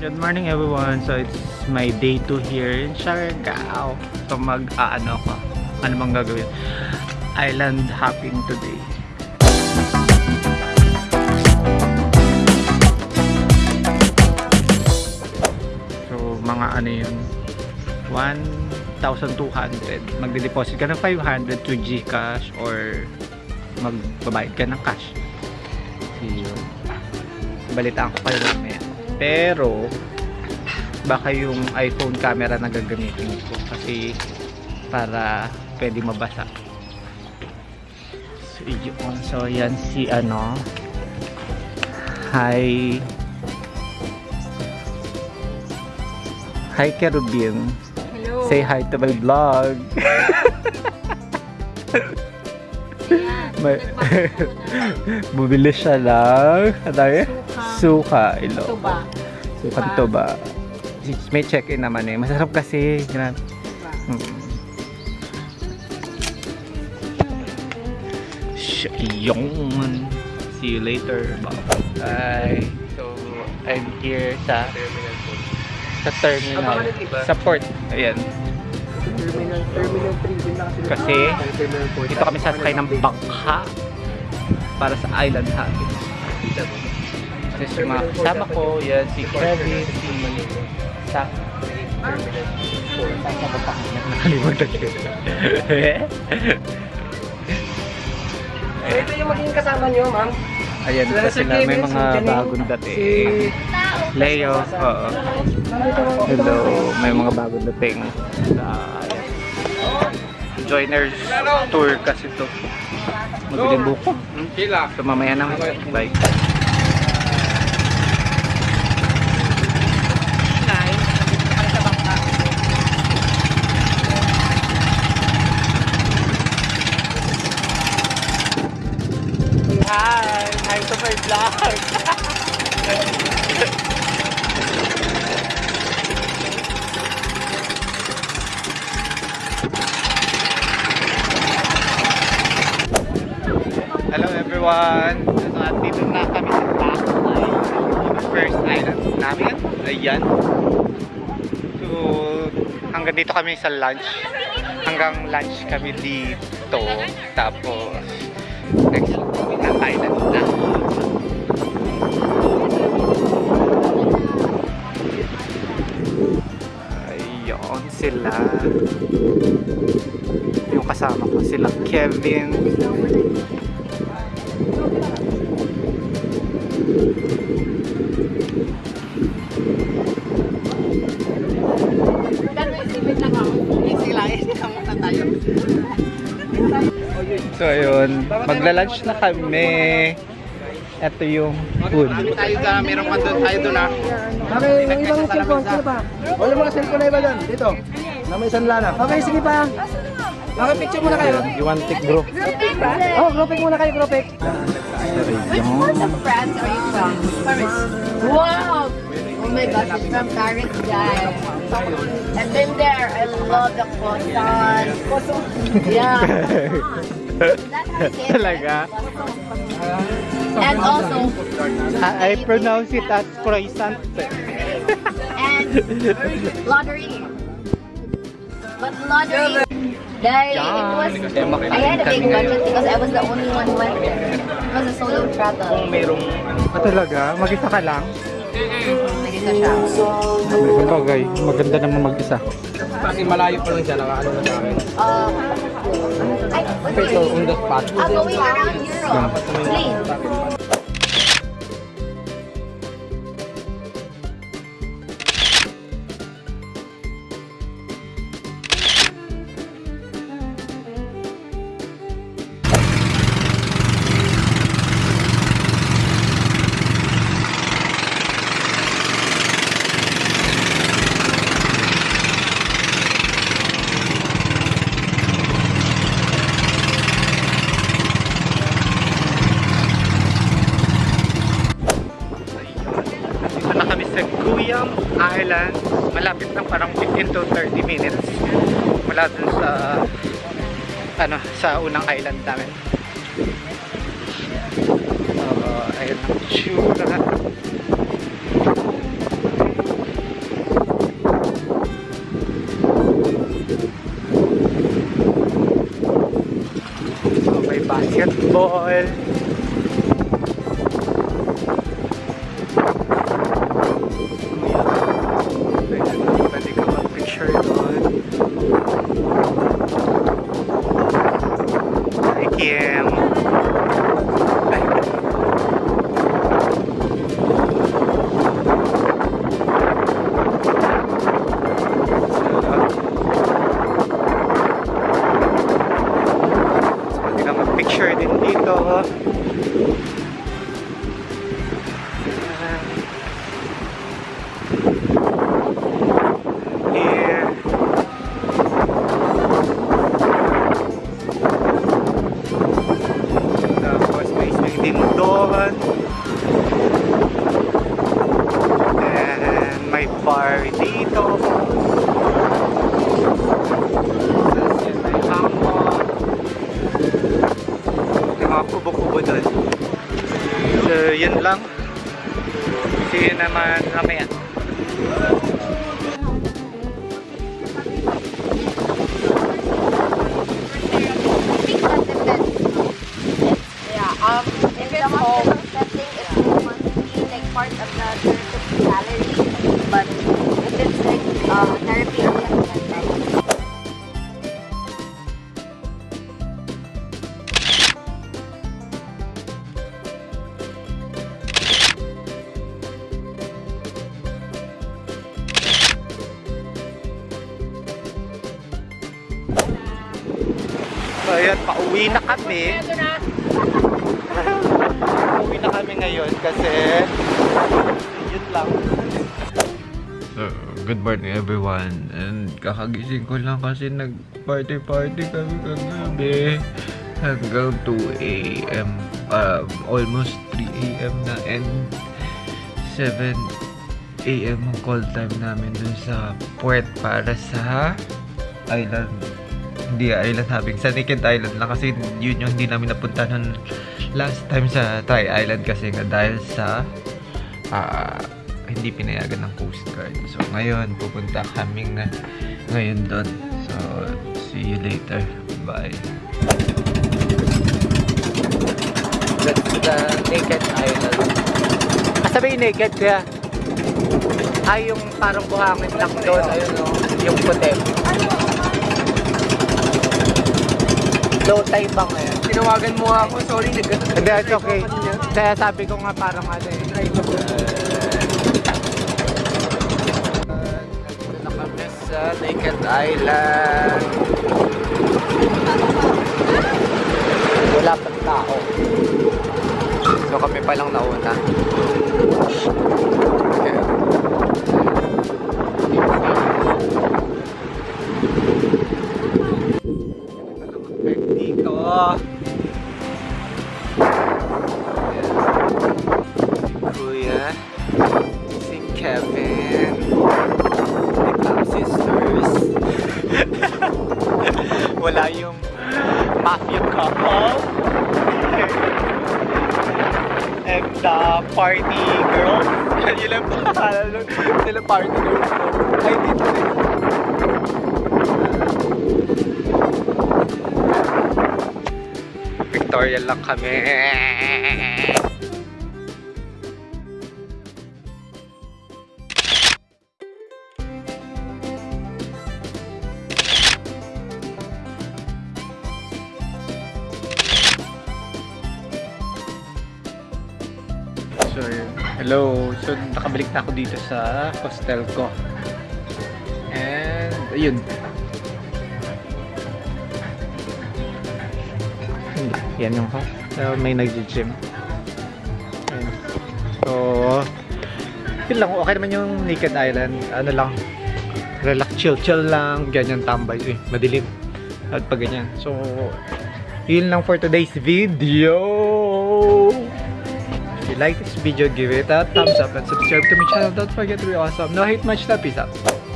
Good morning everyone. So it's my day 2 here in Siargao. So mag aano ko. Ano bang gagawin? Island hopping today. So mga ano yun 1,200 magde-deposit ka ng 500 to Gcash or magbabayad ka ng cash. So yun. Balitaan ko kayo mamaya. Pero, baka yung iPhone camera na gagamitin ko kasi para pwede mabasa. So, yun. So, yan si ano. Hi. Hi, Kerubin. Hello. Say hi to my vlog. May, bumili siya lang. Ano yun? Suka. Ilo. Tuba. Suka to ba? May check-in naman eh. Masarap kasi. Grabe. Tuba. Mm. Sh- Yun. See you later. Bye. So, I'm here sa sa terminal. Sa port. Ayan. Terminal, Terminal 3 din na kasi. Kasi, Terminal 4. Dito kami sasakay ng bangka para sa island hopping. Kasi sa mga kasama ko, yan si Kevin, si Sak. Saan ba pa kanya? Nakalimutan ko. Eh, ito yung magiging kasama nyo, ma'am. Ayan Sila pa si sila, may mga bagong dating. Leo, oo. Hello, may mga bagong dating. Sa, ayan. Joiners tour kasi to. Mabiling buko. Hmm? So mamaya na. Bye. Hi! Hi to my vlog! Hello everyone! So, at dito na kami sa Takay. First island namin. Ayan. So, hanggang dito kami sa lunch. Hanggang lunch kami dito. Tapos, island na. Ayun sila. Yung kasama ko sila Kevin. So ayun, magla-lunch na kami. Ito yung food. Tayo dyan, meron pa doon, tayo doon ah. Okay, yung ibang cellphone, sino pa? Wala mga cellphone na iba dyan, dito. Na may sanla na. Okay, sige pa. Okay, picture muna kayo. You want take bro? Oh, grouping muna kayo, grouping. Which part of France are you from? Paris. Wow! Oh my gosh, it's from Paris, guys. I've been there. I love the croissant. Yeah. Talaga? And also, I, I pronounce it as croissant. and lottery. But lottery, like, it was, I had a big budget because I was the only one who went there. It was a solo travel. merong... Ah, talaga? Mag-isa ka lang? Nag-isa siya. Bagay, maganda naman mag-isa. Kasi malayo pa lang siya, nakaano na sa akin. Uh, Okay, on the spot. uh, going around Europe. Please. lapit ng parang 15 to 30 minutes mula dun sa ano sa unang island namin. Uh, ayun ang tsura. Basketball. Doon. So, yun lang. See you naman mamaya. Yeah, um, if it's home So, ayun, pauwi na kami. pauwi na kami ngayon kasi yun lang. So, good morning everyone. And kakagising ko lang kasi nag-party-party kami kagabi. Hanggang 2 a.m. Um, almost 3 a.m. na and 7 a.m. ang call time namin dun sa puwet para sa island. Hindi island hopping. Sa Naked Island lang kasi yun yung hindi namin napunta nun last time sa Thai Island kasi nga dahil sa ah, hindi pinayagan ng Coast Guard. So, ngayon, pupunta kami nga ngayon doon. So, see you later. Bye. That's the Naked Island. Kasabi yung naked kaya? Ay, yung parang buhangin lang doon. Ayun o. Yung puti. Low tide ba ngayon? Tinawagan mo ako, sorry, nag Hindi, it's okay. Kaya sabi ko nga parang ano eh. Nandito na kami sa Naked Island. Wala pang tao. So kami pa lang nauna. Okay. Wala yung mafia couple. And the party girls. Yun lang pangalan nun. Sila party girls. Ay, dito rin. Victoria lang kami. Yun. hello. So, nakabalik na ako dito sa hostel ko. And, ayun. Yan yung host. So, may nag-gym. So, yun lang. Okay naman yung Naked Island. Ano lang. Relax, chill, chill lang. Ganyan tambay. Eh, madilim. At pag ganyan. So, yun lang for today's video. Like this video, give it a thumbs up and subscribe to my channel. Don't forget to be awesome. No hate much, love. Peace out.